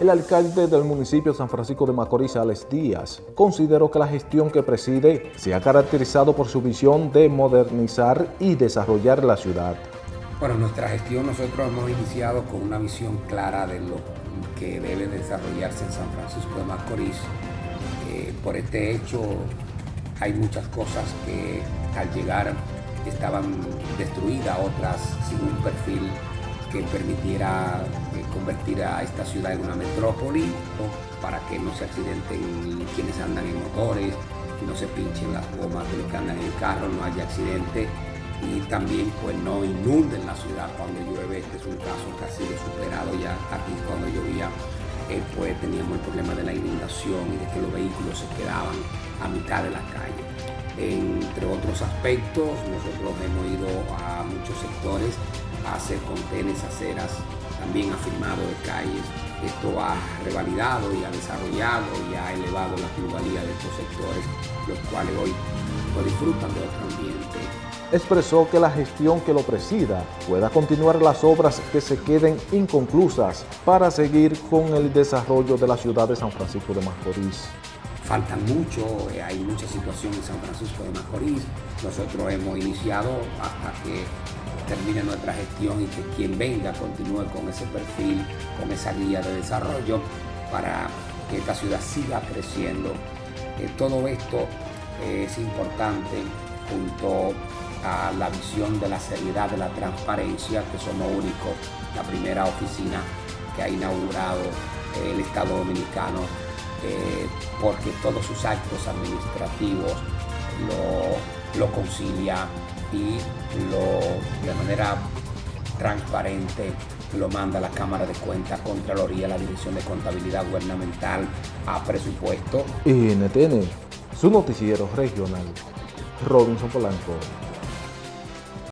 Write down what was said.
El alcalde del municipio San Francisco de Macorís, Alex Díaz, consideró que la gestión que preside se ha caracterizado por su visión de modernizar y desarrollar la ciudad. Bueno, nuestra gestión nosotros hemos iniciado con una visión clara de lo que debe desarrollarse en San Francisco de Macorís. Eh, por este hecho hay muchas cosas que al llegar estaban destruidas, otras sin un perfil que permitiera convertir a esta ciudad en una metrópoli para que no se accidenten quienes andan en motores, no se pinchen las gomas de los que andan en el carro, no haya accidente y también pues no inunden la ciudad cuando llueve. Este es un caso que ha sido superado ya aquí cuando llovía eh, pues teníamos el problema de la inundación y de que los vehículos se quedaban a mitad de la calle. Entre otros aspectos, nosotros hemos ido a muchos sectores hacer contenes, aceras, también ha firmado de calles. Esto ha revalidado y ha desarrollado y ha elevado la pluralidad de estos sectores, los cuales hoy lo disfrutan de otro ambiente. Expresó que la gestión que lo presida pueda continuar las obras que se queden inconclusas para seguir con el desarrollo de la ciudad de San Francisco de Macorís faltan mucho, eh, hay mucha situación en San Francisco de Macorís. Nosotros hemos iniciado hasta que termine nuestra gestión y que quien venga continúe con ese perfil, con esa guía de desarrollo para que esta ciudad siga creciendo. Eh, todo esto es importante junto a la visión de la seriedad, de la transparencia, que somos únicos, la primera oficina que ha inaugurado el Estado Dominicano eh, porque todos sus actos administrativos lo, lo concilia y de manera transparente lo manda la Cámara de Cuentas, Contraloría, la Dirección de Contabilidad Gubernamental, a presupuesto. NTN, su noticiero regional, Robinson Polanco.